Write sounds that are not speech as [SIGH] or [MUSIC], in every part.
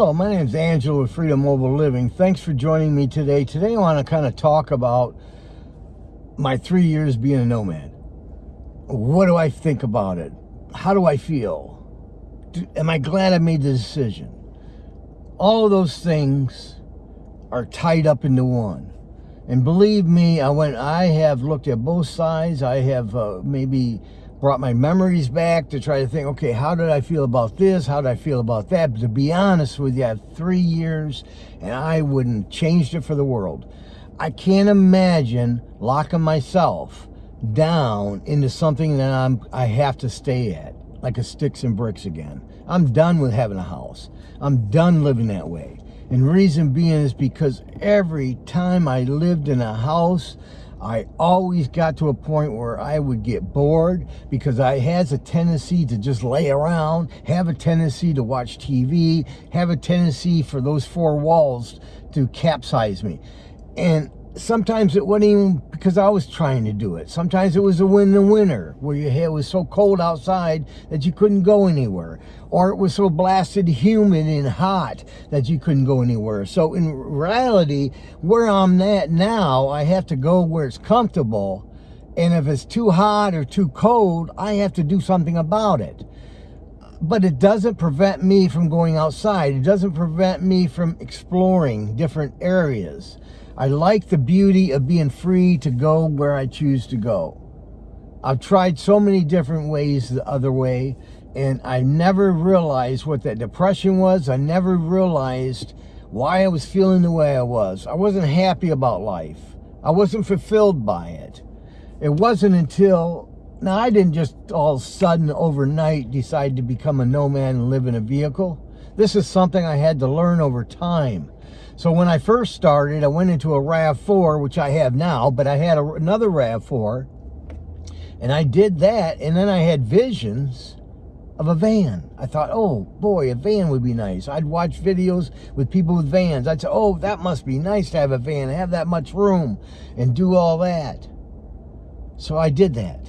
Hello, my name is Angelo with Freedom Mobile Living. Thanks for joining me today. Today I want to kind of talk about my three years being a nomad. What do I think about it? How do I feel? Do, am I glad I made the decision? All of those things are tied up into one. And believe me, I went. I have looked at both sides. I have uh, maybe brought my memories back to try to think, okay, how did I feel about this? How did I feel about that? But to be honest with you, I have three years and I wouldn't changed it for the world. I can't imagine locking myself down into something that I'm I have to stay at, like a sticks and bricks again. I'm done with having a house. I'm done living that way. And reason being is because every time I lived in a house, I always got to a point where I would get bored because I has a tendency to just lay around, have a tendency to watch TV, have a tendency for those four walls to capsize me. And sometimes it wasn't even because I was trying to do it. Sometimes it was a win the winter where your hair was so cold outside that you couldn't go anywhere. Or it was so blasted humid and hot that you couldn't go anywhere. So in reality, where I'm at now, I have to go where it's comfortable. And if it's too hot or too cold, I have to do something about it. But it doesn't prevent me from going outside. It doesn't prevent me from exploring different areas. I like the beauty of being free to go where I choose to go. I've tried so many different ways the other way, and I never realized what that depression was. I never realized why I was feeling the way I was. I wasn't happy about life. I wasn't fulfilled by it. It wasn't until, now I didn't just all of a sudden overnight decide to become a nomad and live in a vehicle. This is something I had to learn over time. So when I first started, I went into a RAV4, which I have now, but I had a, another RAV4, and I did that, and then I had visions of a van. I thought, oh boy, a van would be nice. I'd watch videos with people with vans. I'd say, oh, that must be nice to have a van, have that much room, and do all that. So I did that.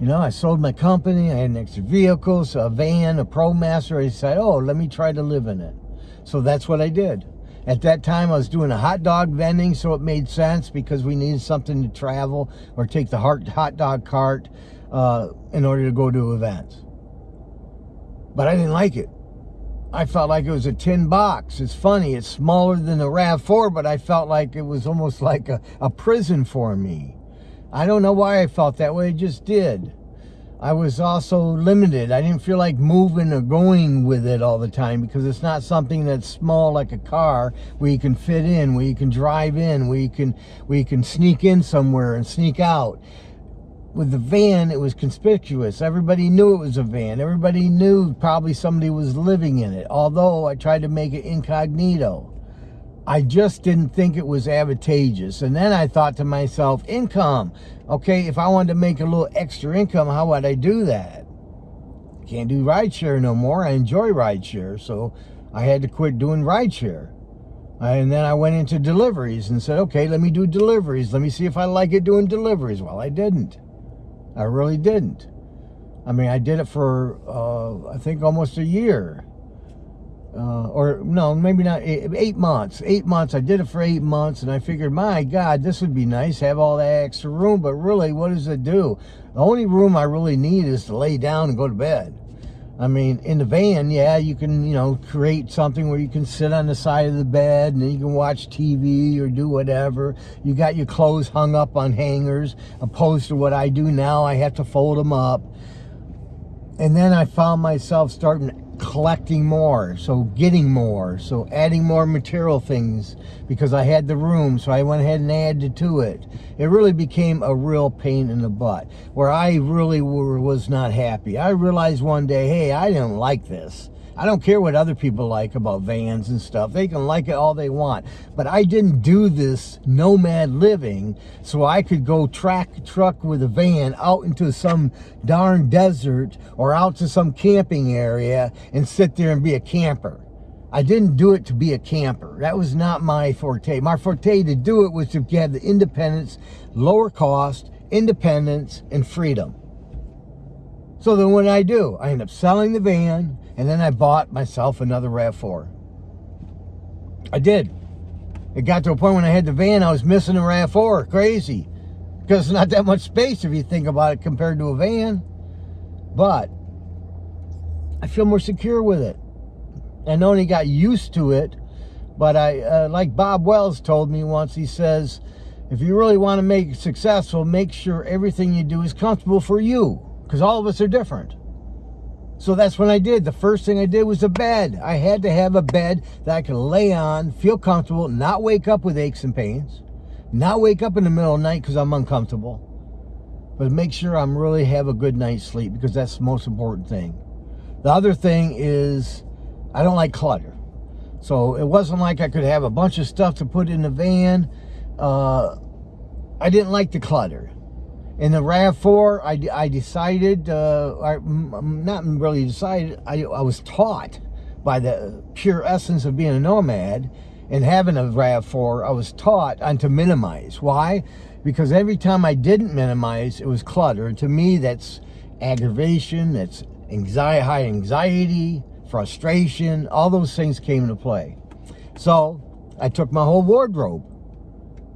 You know, I sold my company, I had an extra vehicle, so a van, a ProMaster. I said, oh, let me try to live in it. So that's what I did. At that time, I was doing a hot dog vending, so it made sense because we needed something to travel or take the hot dog cart uh, in order to go to events. But I didn't like it. I felt like it was a tin box. It's funny, it's smaller than the RAV4, but I felt like it was almost like a, a prison for me. I don't know why I felt that way, I just did. I was also limited. I didn't feel like moving or going with it all the time because it's not something that's small like a car where you can fit in, where you can drive in, where you can where you can sneak in somewhere and sneak out. With the van, it was conspicuous. Everybody knew it was a van. Everybody knew probably somebody was living in it. Although I tried to make it incognito. I just didn't think it was advantageous. And then I thought to myself, income. Okay, if I wanted to make a little extra income, how would I do that? Can't do rideshare no more. I enjoy rideshare, so I had to quit doing rideshare. And then I went into deliveries and said, okay, let me do deliveries. Let me see if I like it doing deliveries. Well, I didn't. I really didn't. I mean, I did it for, uh, I think, almost a year uh, or no, maybe not eight, eight, months. Eight months. I did it for eight months, and I figured, my God, this would be nice, have all that extra room. But really, what does it do? The only room I really need is to lay down and go to bed. I mean, in the van, yeah, you can, you know, create something where you can sit on the side of the bed and you can watch TV or do whatever. You got your clothes hung up on hangers, opposed to what I do now. I have to fold them up. And then I found myself starting collecting more, so getting more, so adding more material things because I had the room, so I went ahead and added to it. It really became a real pain in the butt where I really were, was not happy. I realized one day, hey, I didn't like this. I don't care what other people like about vans and stuff. They can like it all they want. But I didn't do this nomad living so I could go track truck with a van out into some darn desert or out to some camping area and sit there and be a camper. I didn't do it to be a camper. That was not my forte. My forte to do it was to get the independence, lower cost, independence, and freedom. So then what I do? I end up selling the van, and then I bought myself another RAV4. I did. It got to a point when I had the van, I was missing the RAV4. Crazy. Because it's not that much space if you think about it compared to a van. But I feel more secure with it. I not only got used to it, but I, uh, like Bob Wells told me once, he says, if you really want to make it successful, make sure everything you do is comfortable for you. Because all of us are different. So that's what I did. The first thing I did was a bed. I had to have a bed that I could lay on, feel comfortable, not wake up with aches and pains, not wake up in the middle of the night because I'm uncomfortable, but make sure I'm really have a good night's sleep because that's the most important thing. The other thing is I don't like clutter. So it wasn't like I could have a bunch of stuff to put in the van. Uh, I didn't like the clutter. In the RAV4, I, I decided, uh, I, not really decided, I, I was taught by the pure essence of being a nomad and having a RAV4, I was taught on to minimize. Why? Because every time I didn't minimize, it was clutter. And to me, that's aggravation, that's anxiety, high anxiety, frustration, all those things came into play. So I took my whole wardrobe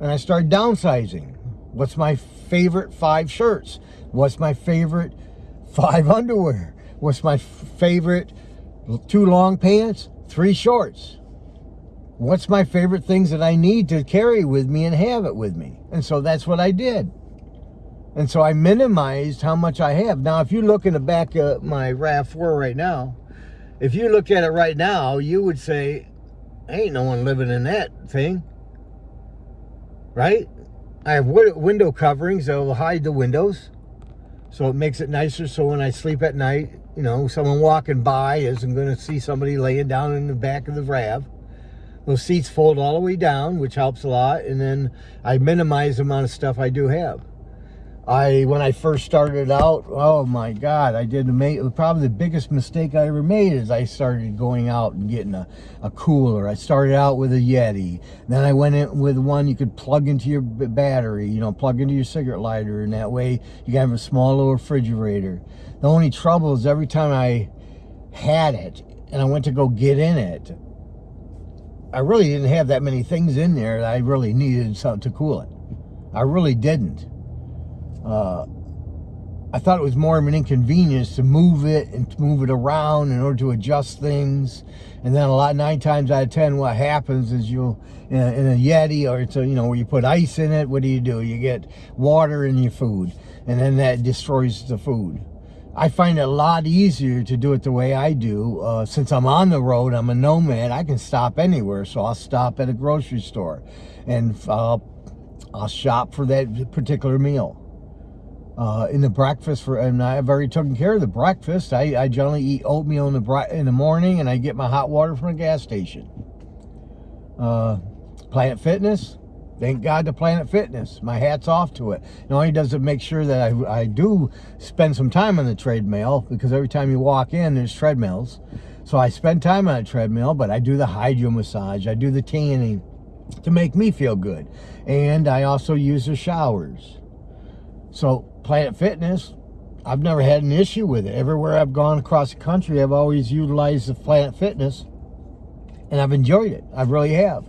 and I started downsizing. What's my favorite five shirts? What's my favorite five [LAUGHS] underwear? What's my favorite two long pants? Three shorts. What's my favorite things that I need to carry with me and have it with me? And so that's what I did. And so I minimized how much I have. Now, if you look in the back of my RAV4 right now, if you look at it right now, you would say, ain't no one living in that thing. Right? I have window coverings that will hide the windows. So it makes it nicer so when I sleep at night, you know, someone walking by isn't going to see somebody laying down in the back of the RAV. Those seats fold all the way down, which helps a lot. And then I minimize the amount of stuff I do have. I when I first started out, oh my God, I did make probably the biggest mistake I ever made is I started going out and getting a, a cooler. I started out with a Yeti. Then I went in with one you could plug into your battery, you know, plug into your cigarette lighter, and that way you can have a small little refrigerator. The only trouble is every time I had it and I went to go get in it, I really didn't have that many things in there that I really needed something to cool it. I really didn't uh, I thought it was more of an inconvenience to move it and to move it around in order to adjust things. And then a lot, nine times out of 10, what happens is you'll, in a, in a Yeti or it's a, you know, where you put ice in it, what do you do? You get water in your food and then that destroys the food. I find it a lot easier to do it the way I do. Uh, since I'm on the road, I'm a nomad, I can stop anywhere. So I'll stop at a grocery store and I'll, I'll shop for that particular meal uh, in the breakfast for, and I've already taken care of the breakfast. I, I generally eat oatmeal in the in the morning, and I get my hot water from a gas station. Uh, Planet Fitness, thank God to Planet Fitness. My hat's off to it. Not only does it make sure that I, I do spend some time on the treadmill, because every time you walk in, there's treadmills. So I spend time on a treadmill, but I do the hydro massage. I do the tanning to make me feel good. And I also use the showers. So Planet Fitness, I've never had an issue with it. Everywhere I've gone across the country, I've always utilized the Planet Fitness and I've enjoyed it. I really have.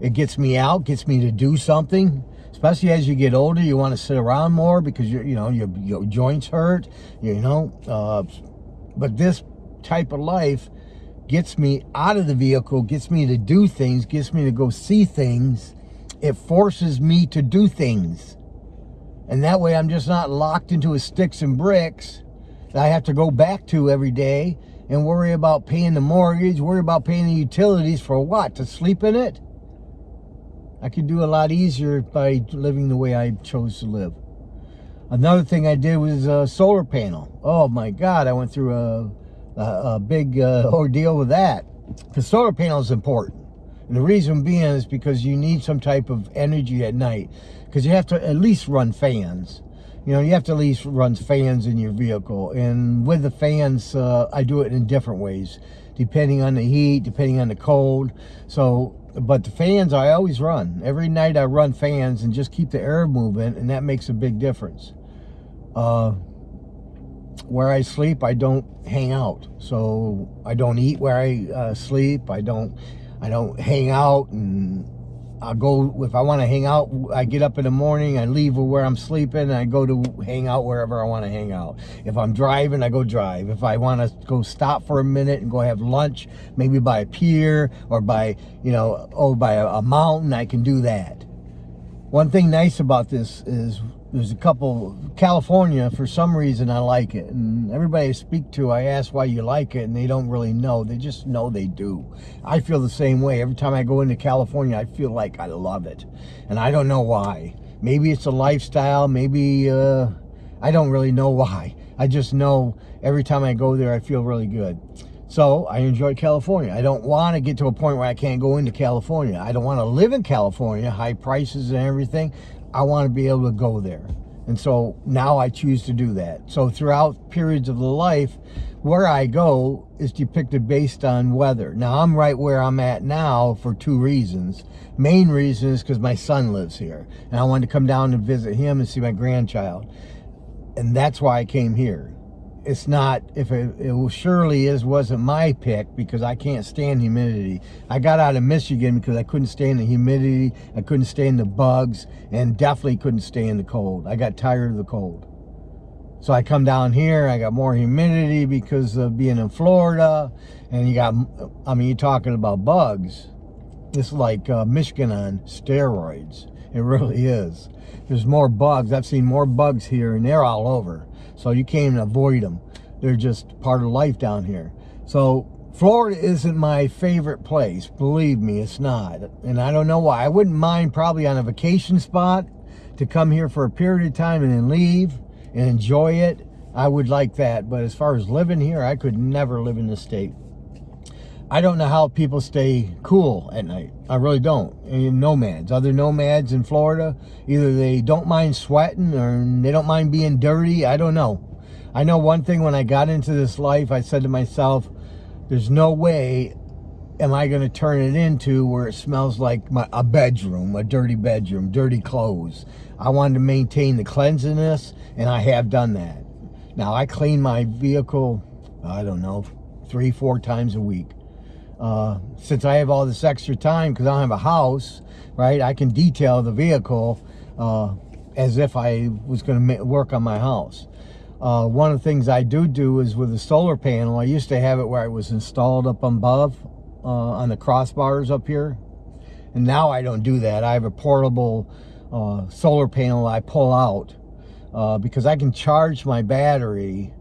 It gets me out, gets me to do something. Especially as you get older, you want to sit around more because you you know your, your joints hurt. You know, uh, but this type of life gets me out of the vehicle, gets me to do things, gets me to go see things. It forces me to do things. And that way I'm just not locked into a sticks and bricks that I have to go back to every day and worry about paying the mortgage, worry about paying the utilities for what? To sleep in it? I could do a lot easier by living the way I chose to live. Another thing I did was a solar panel. Oh my God, I went through a, a, a big uh, [LAUGHS] ordeal with that. The solar panel is important. And the reason being is because you need some type of energy at night because you have to at least run fans. You know, you have to at least run fans in your vehicle. And with the fans, uh, I do it in different ways, depending on the heat, depending on the cold. So, but the fans I always run. Every night I run fans and just keep the air moving, and that makes a big difference. Uh, where I sleep, I don't hang out. So I don't eat where I uh, sleep. I don't I don't hang out and I go, if I want to hang out, I get up in the morning, I leave where I'm sleeping, I go to hang out wherever I want to hang out. If I'm driving, I go drive. If I want to go stop for a minute and go have lunch, maybe by a pier or by, you know, oh, by a, a mountain, I can do that. One thing nice about this is there's a couple California for some reason I like it. And everybody I speak to I ask why you like it and they don't really know. They just know they do. I feel the same way. Every time I go into California I feel like I love it. And I don't know why. Maybe it's a lifestyle. Maybe uh, I don't really know [LAUGHS] why. I just know every time I go there I feel really good. So I enjoy California. I don't want to get to a point where I can't go into California. I don't want to live in California, high prices and everything. I want to be able to go there. And so now I choose to do that. So throughout periods of the life, where I go is depicted based on weather. Now I'm right where I'm at now for two reasons. Main reason is because my son lives here. And I wanted to come down and visit him and see my grandchild. And that's why I came here it's not if it, it surely is wasn't my pick because I can't stand humidity. I got out of Michigan because I couldn't stand the humidity, I couldn't stand the bugs, and definitely couldn't stand the cold. I got tired of the cold. So I come down here, I got more humidity because of being in Florida, and you got, I mean, you're talking about bugs. It's like uh, Michigan on steroids. It really is. There's more bugs. I've seen more bugs here, and they're all over. So you can't avoid them. They're just part of life down here. So Florida isn't my favorite place. Believe me, it's not. And I don't know why. I wouldn't mind probably on a vacation spot to come here for a period of time and then leave and enjoy it. I would like that. But as far as living here, I could never live in the state. I don't know how people stay cool at night. I really don't. Nomads, other nomads in Florida, either they don't mind sweating or they don't mind being dirty. I don't know. I know one thing when I got into this life, I said to myself, there's no way am I going to turn it into where it smells like my, a bedroom, a dirty bedroom, dirty clothes. I wanted to maintain the cleanliness, and I have done that. Now, I clean my vehicle, I don't know, three, four times a week. Uh, since I have all this extra time because I don't have a house, right, I can detail the vehicle uh, as if I was going to work on my house. Uh, one of the things I do do is with the solar panel, I used to have it where it was installed up above uh, on the crossbars up here. And now I don't do that. I have a portable uh, solar panel I pull out uh, because I can charge my battery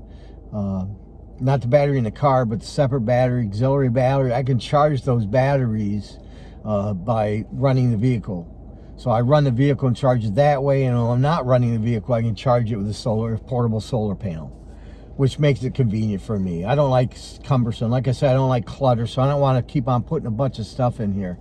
not the battery in the car, but the separate battery, auxiliary battery. I can charge those batteries uh, by running the vehicle. So I run the vehicle and charge it that way, and when I'm not running the vehicle, I can charge it with a solar portable solar panel, which makes it convenient for me. I don't like cumbersome. Like I said, I don't like clutter, so I don't want to keep on putting a bunch of stuff in here.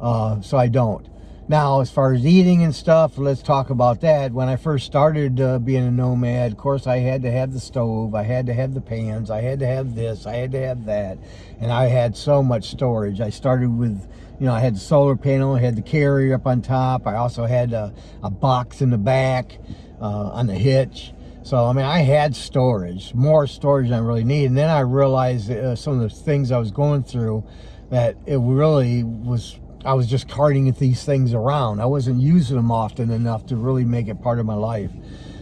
Uh, so I don't. Now, as far as eating and stuff, let's talk about that. When I first started uh, being a nomad, of course, I had to have the stove, I had to have the pans, I had to have this, I had to have that, and I had so much storage. I started with, you know, I had the solar panel, I had the carrier up on top, I also had a, a box in the back uh, on the hitch. So, I mean, I had storage, more storage than I really needed. And then I realized uh, some of the things I was going through that it really was I was just carting these things around. I wasn't using them often enough to really make it part of my life.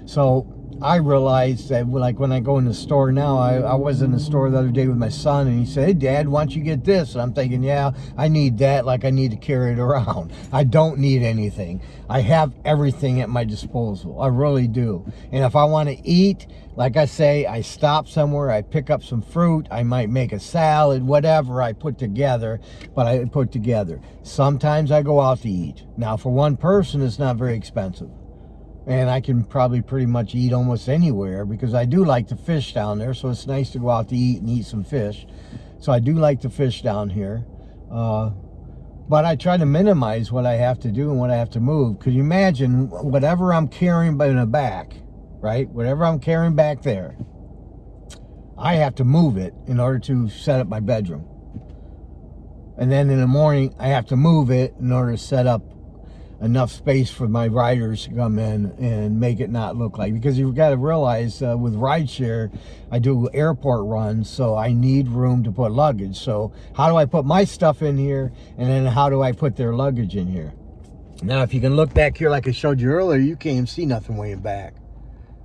So I realized that like when I go in the store now, I, I was in the store the other day with my son and he said, hey dad, why don't you get this? And I'm thinking, yeah, I need that like I need to carry it around. [LAUGHS] I don't need anything. I have everything at my disposal. I really do. And if I want to eat, like I say, I stop somewhere, I pick up some fruit, I might make a salad, whatever I put together, but I put together. Sometimes I go out to eat. Now for one person, it's not very expensive and I can probably pretty much eat almost anywhere because I do like to fish down there so it's nice to go out to eat and eat some fish. So I do like to fish down here uh, but I try to minimize what I have to do and what I have to move. Could you imagine whatever I'm carrying in the back right? Whatever I'm carrying back there I have to move it in order to set up my bedroom. And then in the morning I have to move it in order to set up enough space for my riders to come in and make it not look like because you've got to realize uh, with rideshare I do airport runs so I need room to put luggage. So how do I put my stuff in here and then how do I put their luggage in here? Now if you can look back here like I showed you earlier you can't see nothing way back.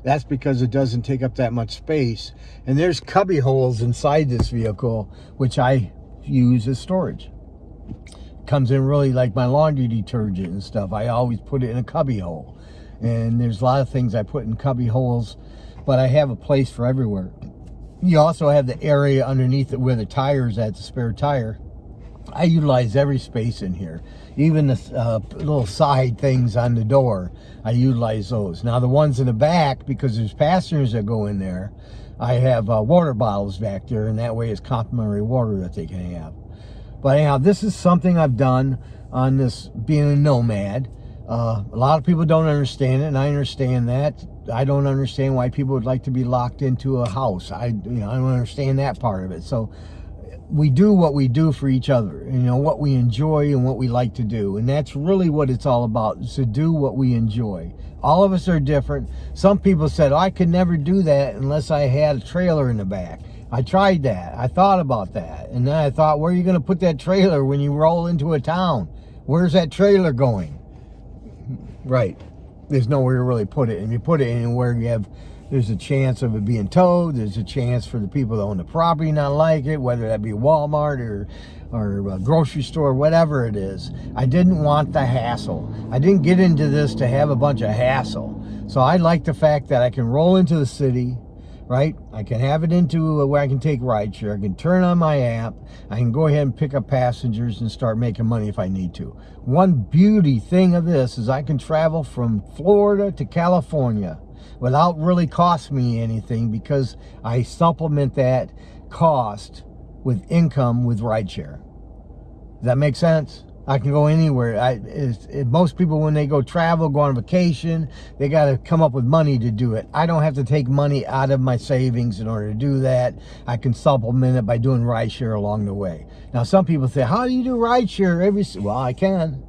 That's because it doesn't take up that much space. And there's cubby holes inside this vehicle which I use as storage comes in really like my laundry detergent and stuff. I always put it in a cubby hole. And there's a lot of things I put in cubby holes, but I have a place for everywhere. You also have the area underneath it where the tire's at, the spare tire. I utilize every space in here. Even the uh, little side things on the door, I utilize those. Now the ones in the back, because there's passengers that go in there, I have uh, water bottles back there, and that way it's complimentary water that they can have. But anyhow, this is something I've done on this being a nomad. Uh, a lot of people don't understand it, and I understand that. I don't understand why people would like to be locked into a house. I, you know, I don't understand that part of it. So we do what we do for each other, you know, what we enjoy and what we like to do. And that's really what it's all about, is to do what we enjoy. All of us are different. Some people said, oh, I could never do that unless I had a trailer in the back. I tried that. I thought about that. And then I thought, where are you going to put that trailer when you roll into a town? Where's that trailer going? Right. There's nowhere to really put it. And you put it anywhere you have, there's a chance of it being towed. There's a chance for the people that own the property not like it, whether that be Walmart or, or a grocery store, whatever it is. I didn't want the hassle. I didn't get into this to have a bunch of hassle. So I like the fact that I can roll into the city, right? I can have it into where I can take rideshare. I can turn on my app. I can go ahead and pick up passengers and start making money if I need to. One beauty thing of this is I can travel from Florida to California without really cost me anything because I supplement that cost with income with rideshare. Does that make sense? I can go anywhere. I, it, most people, when they go travel, go on vacation, they got to come up with money to do it. I don't have to take money out of my savings in order to do that. I can supplement it by doing rideshare along the way. Now, some people say, how do you do rideshare every... Well, I can.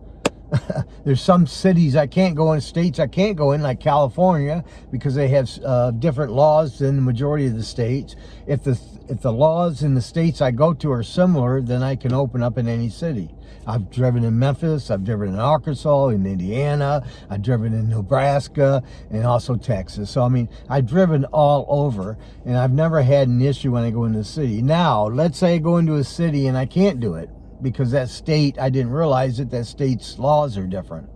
[LAUGHS] There's some cities I can't go in, states I can't go in, like California, because they have uh, different laws than the majority of the states. If the if the laws in the states I go to are similar, then I can open up in any city. I've driven in Memphis, I've driven in Arkansas, in Indiana, I've driven in Nebraska, and also Texas. So, I mean, I've driven all over, and I've never had an issue when I go into a city. Now, let's say I go into a city and I can't do it because that state, I didn't realize that that state's laws are different.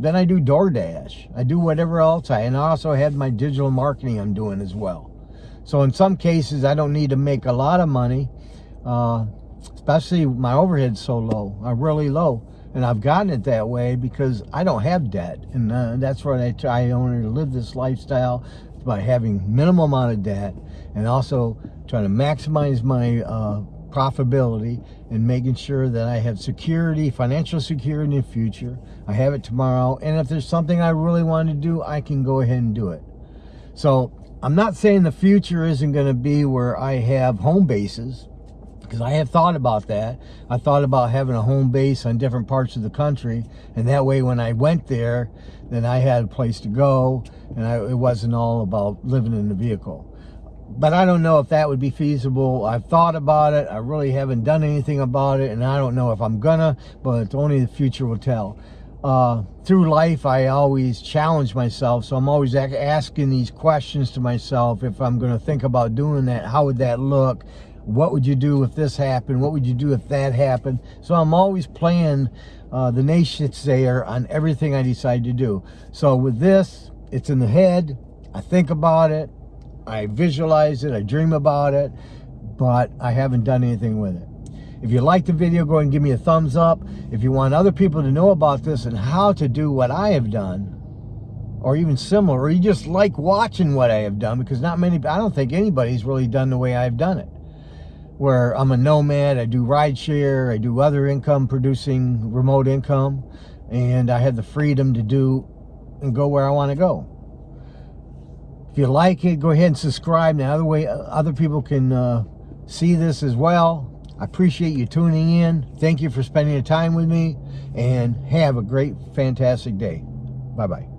Then I do DoorDash. I do whatever else I, and I also had my digital marketing I'm doing as well. So in some cases, I don't need to make a lot of money. Uh, especially my overhead's so low, I'm really low. And I've gotten it that way because I don't have debt. And uh, that's what I try only to live this lifestyle by having minimal amount of debt and also trying to maximize my uh, profitability and making sure that I have security, financial security in the future. I have it tomorrow. And if there's something I really want to do, I can go ahead and do it. So I'm not saying the future isn't going to be where I have home bases because I have thought about that. I thought about having a home base on different parts of the country, and that way when I went there, then I had a place to go, and I, it wasn't all about living in the vehicle. But I don't know if that would be feasible. I've thought about it. I really haven't done anything about it, and I don't know if I'm gonna, but only the future will tell. Uh, through life, I always challenge myself, so I'm always asking these questions to myself. If I'm going to think about doing that, how would that look? what would you do if this happened? What would you do if that happened? So I'm always playing uh, the naysayer on everything I decide to do. So with this, it's in the head. I think about it. I visualize it. I dream about it. But I haven't done anything with it. If you like the video, go and give me a thumbs up. If you want other people to know about this and how to do what I have done, or even similar, or you just like watching what I have done, because not many, I don't think anybody's really done the way I've done it where I'm a nomad, I do rideshare, I do other income producing remote income, and I have the freedom to do and go where I want to go. If you like it, go ahead and subscribe. Now, other way, other people can uh, see this as well. I appreciate you tuning in. Thank you for spending the time with me and have a great, fantastic day. Bye-bye.